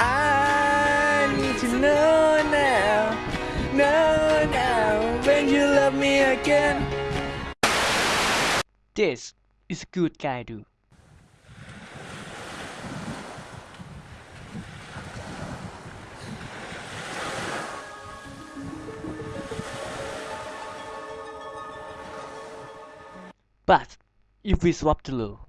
I need to know now, know now when you love me again. This is a good guy do. But if we swap the low,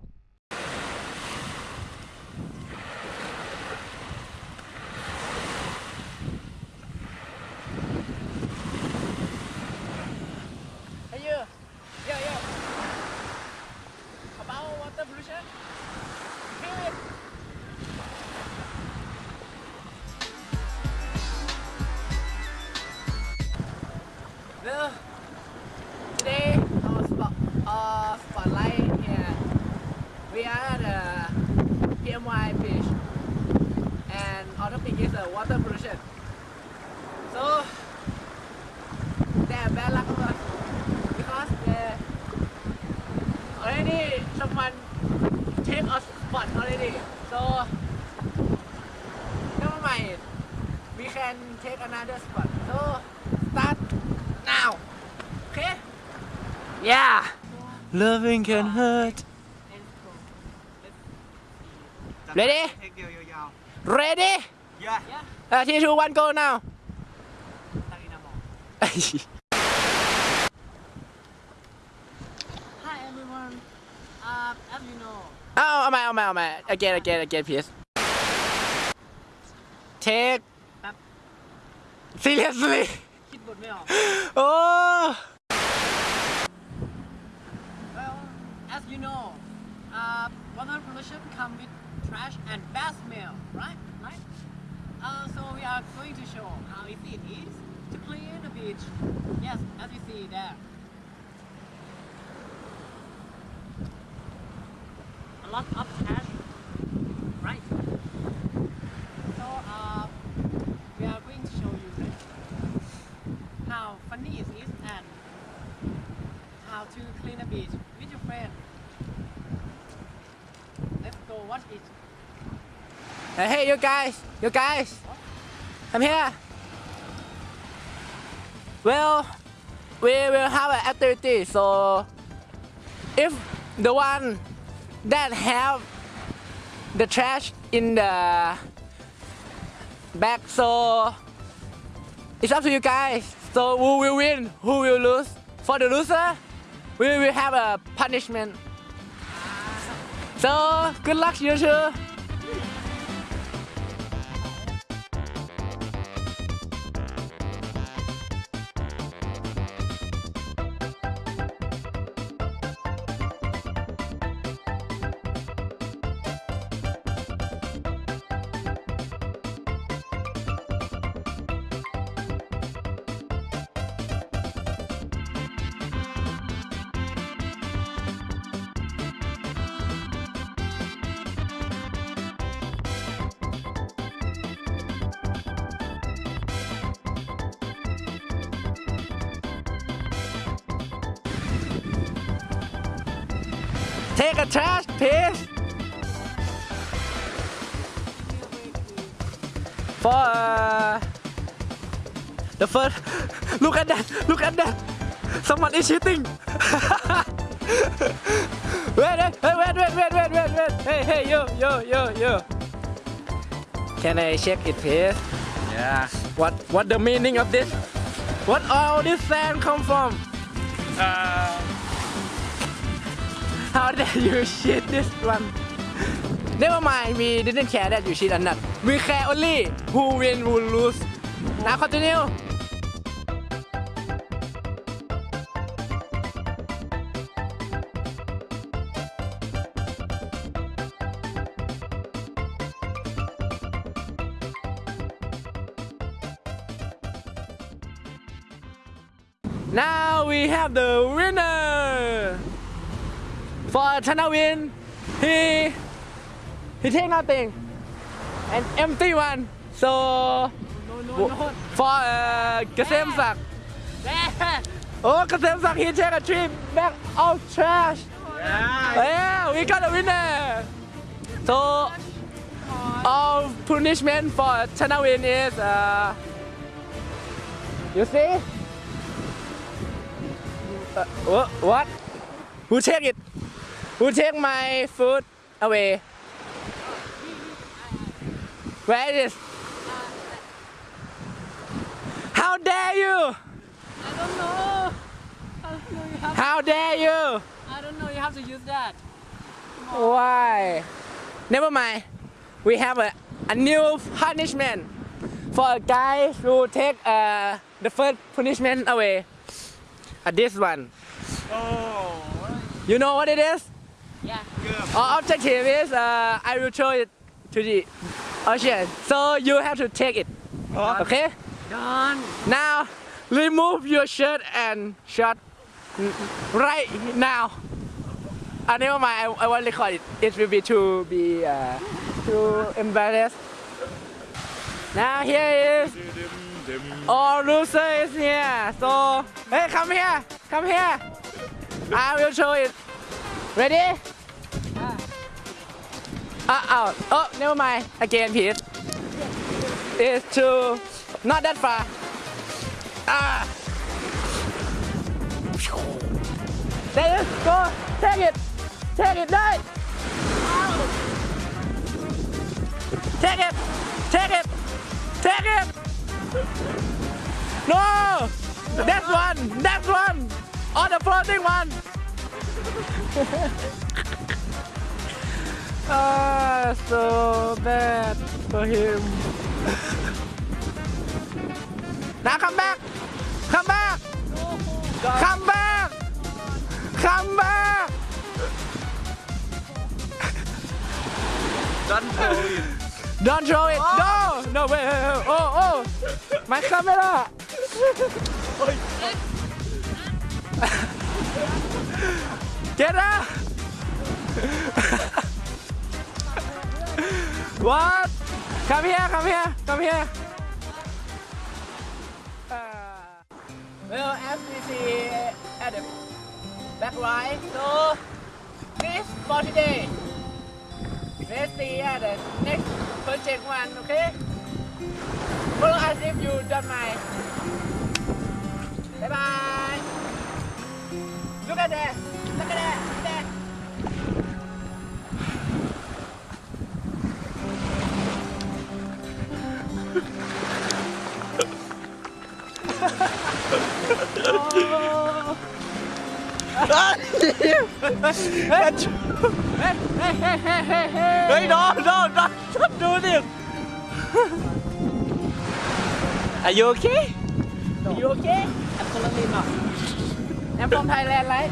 We are at the PMY beach, and our topic is uh, water pollution. So, they are bad luck of us because they already someone take a spot already. So, never mind. We can take another spot. So, start now. Okay? Yeah. Loving can hurt. Ready? Ready? Yeah. Uh, three, two, one, go now. Hi everyone. Uh, as you know. Oh, oh my, oh my, oh my. Again, again, again, please. Take. Seriously? คิดบทไม่ออก Oh. Well, as you know, uh, water pollution come with trash and bad smell, right? Right? Uh, so we are going to show how easy it is to clean the beach. Yes, as you see there. A lot of trash, right? So uh, we are going to show you how funny it is and how to clean a beach with your friend. Let's go watch it. Hey, hey, you guys, you guys, I'm here. Well, we will have an activity. So, if the one that have the trash in the bag, so it's up to you guys. So, who will win? Who will lose? For the loser, we will have a punishment. So, good luck, you two. Take a test, please. For the first, look at that, look at that. Someone is shooting. wait, wait, wait, wait, wait, wait, wait, wait. Hey, hey, yo, yo, yo, yo. Can I check it, please? Yeah. What, what the meaning of this? What all this sand come from? Uh. How dare you cheat this one? Never mind, we didn't care that you cheat or not. We care only who win, who lose. Now continue. Now we have the winner. For Chanawin, he he take nothing, an empty one. So No, no, no. for uh, Kasem Sak, oh Kasem Sak, he take a trip back of trash. yeah. Yeah, we got a winner. So all punishment for Chanawin is uh, you see uh, what who take it who take my food away Where is it how dare you I don't know. I don't know. You have. how dare you I don't know. You have to use that. Why? Never mind. We have a, a new punishment for a guy who take uh, the first punishment away. Uh, this one. โอ้ You know what it is? Yeah. Our objective is uh, I will throw it to the ocean. So you have to take it. Done. Okay? Done. Now remove your shirt and shot right now. I uh, never mind, I, I won't record it. It will be too be uh, too embarrassed. Now here is All loser is here. So hey come here, come here. I will show it. Ready? Uh, out. Oh, never mind. Again, please. It's too not that far. Ah. There it is. Go. Take it. Take it. Die. Take it. Take it. Take it. No. That's one. That's one. On the floating one. Ah, so bad for him. Now come back. Come back. Come back. Come back. Don't throw it Don't throw it. No. No, wait, wait, wait. Oh, oh. My camera. Get out. what? Come here, come here, come here. Uh, well, as we see at the back right, so this for today. Let's see at the next project one, okay? Follow us if you don't mind. Bye bye. Look at that. Look at that. Look at that. hey, hey, hey, hey, hey, hey. Hey, no, no, no, don't do this. Are you okay? No. You okay? Absolutely not. I'm from Thailand, right?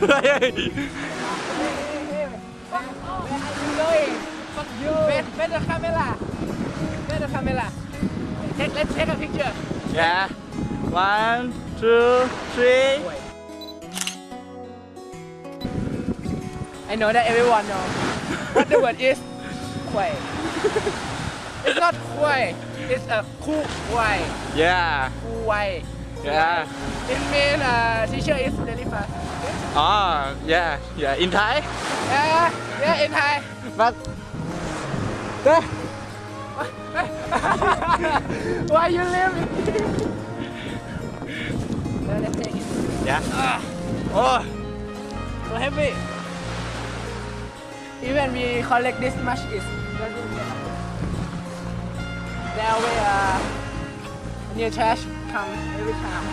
hey, hey, hey. Fuck off. Where are you going? Fuck you. Where, where the camera? Where the camera? Take, let's take a picture. Yeah. One two three I know that everyone know what the word is. Kuai. It's not kuai. It's a ku kuai. yeah Kuai. yeah It means uh, teacher is very fast. oh yeah yeah in Thai Yeah, yeah, in Thai. but Why you leave? Now let's take it. yeah oh So heavy. Even we collect this much is doesn't get enough. There way uh, new trash come every time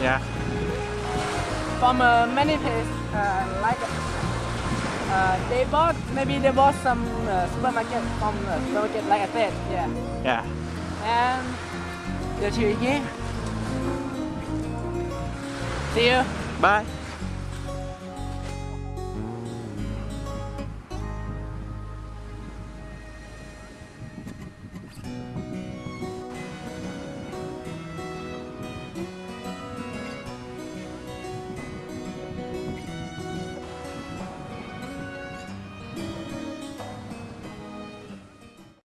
yeah from uh, many places uh, like uh, they bought maybe they bought some uh, supermarket from uh, supermarket like I said yeah yeah and the tree here. See you. bye